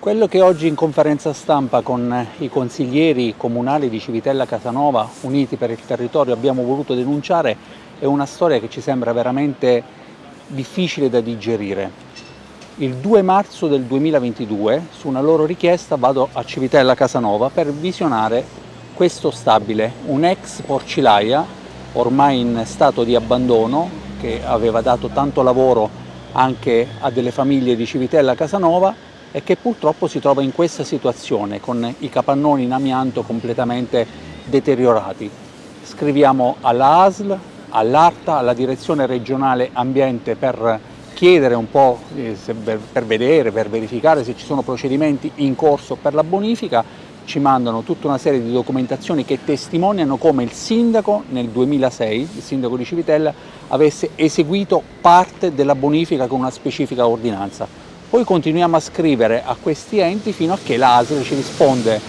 Quello che oggi in conferenza stampa con i consiglieri comunali di Civitella Casanova, uniti per il territorio, abbiamo voluto denunciare è una storia che ci sembra veramente difficile da digerire. Il 2 marzo del 2022, su una loro richiesta, vado a Civitella Casanova per visionare questo stabile, un ex porcilaia ormai in stato di abbandono che aveva dato tanto lavoro anche a delle famiglie di Civitella Casanova e che purtroppo si trova in questa situazione con i capannoni in amianto completamente deteriorati. Scriviamo alla ASL, all'ARTA, alla Direzione Regionale Ambiente per chiedere un po', eh, per vedere, per verificare se ci sono procedimenti in corso per la bonifica, ci mandano tutta una serie di documentazioni che testimoniano come il sindaco nel 2006, il sindaco di Civitella, avesse eseguito parte della bonifica con una specifica ordinanza. Poi continuiamo a scrivere a questi enti fino a che l'ASL ci risponde,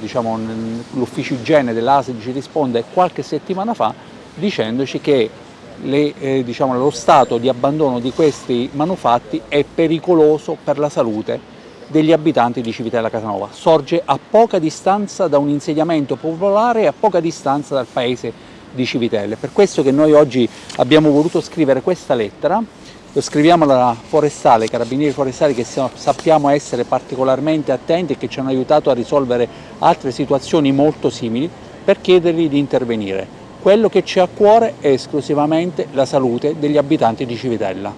diciamo, l'ufficio igiene dell'ASL ci risponde qualche settimana fa dicendoci che le, eh, diciamo, lo stato di abbandono di questi manufatti è pericoloso per la salute degli abitanti di Civitella Casanova. Sorge a poca distanza da un insediamento popolare e a poca distanza dal paese di Civitelle. Per questo che noi oggi abbiamo voluto scrivere questa lettera lo scriviamo alla forestale, carabinieri forestali che sappiamo essere particolarmente attenti e che ci hanno aiutato a risolvere altre situazioni molto simili per chiedergli di intervenire. Quello che c'è a cuore è esclusivamente la salute degli abitanti di Civitella.